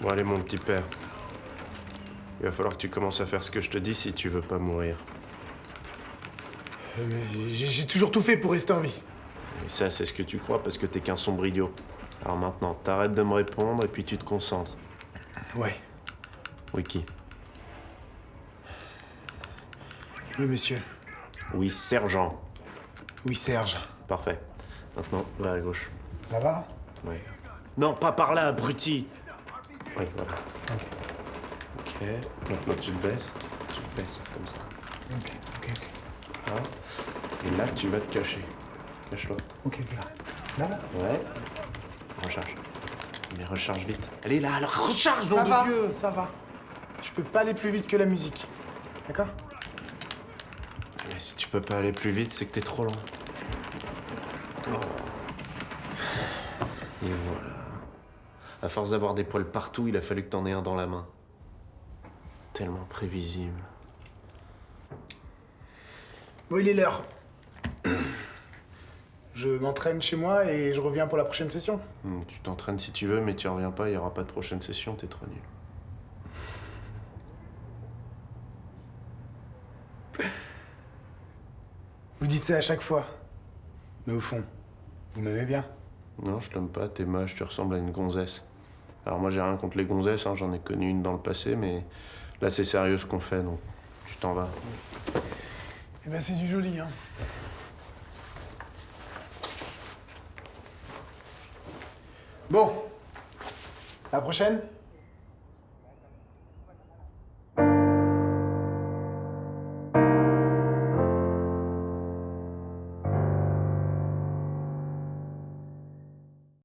Bon, allez, mon petit père. Il va falloir que tu commences à faire ce que je te dis si tu veux pas mourir. Euh, mais j'ai toujours tout fait pour rester en vie. Et ça, c'est ce que tu crois parce que t'es qu'un sombre idiot. Alors maintenant, t'arrêtes de me répondre et puis tu te concentres. Ouais. Wiki. Oui, monsieur. Oui, sergent. Oui, Serge. Parfait. Maintenant, va à gauche. Ça va, là? Ouais. Non, pas par là, abruti Oui, voilà. Ok. Ok. Maintenant, tu te baisses. Tu, baisses, comme ça. Ok, ok, ok. Là. Et là, tu vas te cacher. Cache-toi. Ok, là. Là, là Ouais. Recharge. Mais recharge vite. Allez, là, alors recharge, nom Ça de va, Dieu ça va. Je peux pas aller plus vite que la musique. D'accord? Mais si tu peux pas aller plus vite, c'est que t'es trop lent. Oh. Et voilà. À force d'avoir des poils partout, il a fallu que t'en aies un dans la main. Tellement prévisible. Bon, il est l'heure. Je m'entraîne chez moi et je reviens pour la prochaine session. Hmm, tu t'entraînes si tu veux, mais tu reviens pas, il y aura pas de prochaine session, t'es trop nul. Vous dites ça à chaque fois. Mais au fond, vous m'aimez bien. Non, je t'aime pas, t'es moche, tu ressembles à une gonzesse. Alors moi j'ai rien contre les gonzesses, hein, j'en ai connu une dans le passé, mais là c'est sérieux ce qu'on fait, donc tu t'en vas. Eh ben, c'est du joli, hein. Bon. À la prochaine?